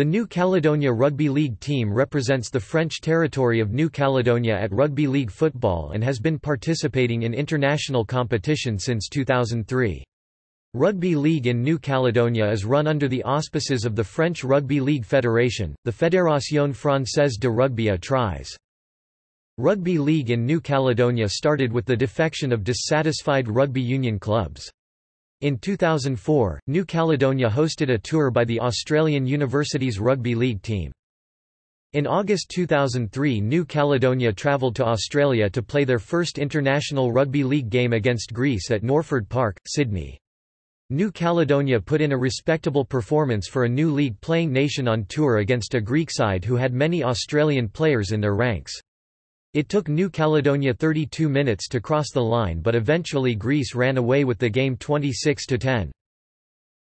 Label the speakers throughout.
Speaker 1: The New Caledonia Rugby League team represents the French territory of New Caledonia at rugby league football and has been participating in international competition since 2003. Rugby league in New Caledonia is run under the auspices of the French Rugby League Federation, the Fédération Française de Rugby à Trois. Rugby league in New Caledonia started with the defection of dissatisfied rugby union clubs. In 2004, New Caledonia hosted a tour by the Australian Universities Rugby League team. In August 2003 New Caledonia travelled to Australia to play their first international rugby league game against Greece at Norford Park, Sydney. New Caledonia put in a respectable performance for a new league-playing nation on tour against a Greek side who had many Australian players in their ranks. It took New Caledonia 32 minutes to cross the line but eventually Greece ran away with the game 26–10.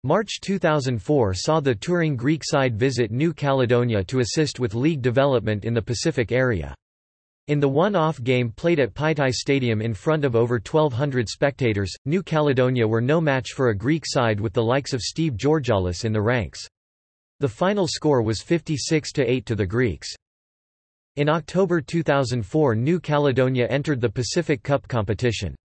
Speaker 1: March 2004 saw the touring Greek side visit New Caledonia to assist with league development in the Pacific area. In the one-off game played at Paitai Stadium in front of over 1,200 spectators, New Caledonia were no match for a Greek side with the likes of Steve Georgallis in the ranks. The final score was 56–8 to the Greeks. In October 2004 New Caledonia entered the Pacific Cup competition.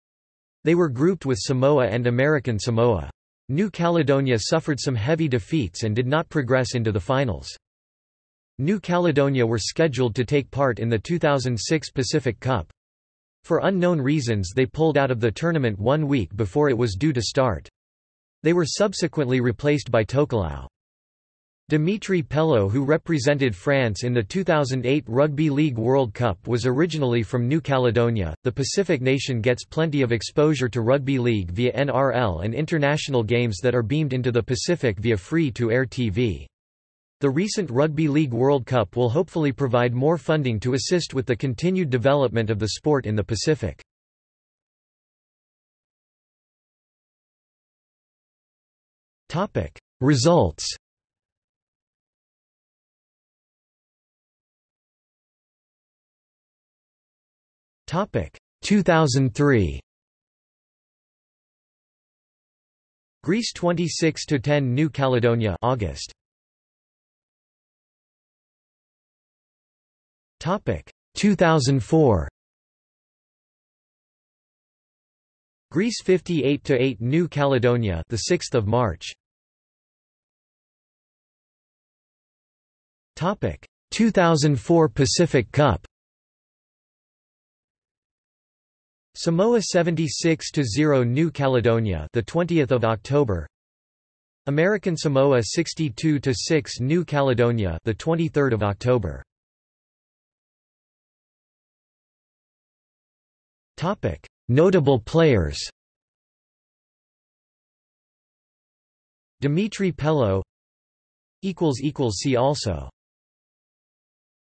Speaker 1: They were grouped with Samoa and American Samoa. New Caledonia suffered some heavy defeats and did not progress into the finals. New Caledonia were scheduled to take part in the 2006 Pacific Cup. For unknown reasons they pulled out of the tournament one week before it was due to start. They were subsequently replaced by Tokelau. Dimitri Pelo who represented France in the 2008 Rugby League World Cup was originally from New Caledonia. The Pacific nation gets plenty of exposure to rugby league via NRL and international games that are beamed into the Pacific via free-to-air TV. The recent Rugby League World Cup will hopefully provide more funding to assist with the continued development of the sport in the Pacific. Results 2003 Greece 26 to 10 New Caledonia August. Topic. 2004 Greece 58 to 8 New Caledonia the 6th of March. Topic. 2004 Pacific Cup Samoa 76 to 0 New Caledonia the 20th of October. American Samoa 62 to 6 New Caledonia the 23rd of October. Topic Notable players. Dimitri Pelo equals equals see also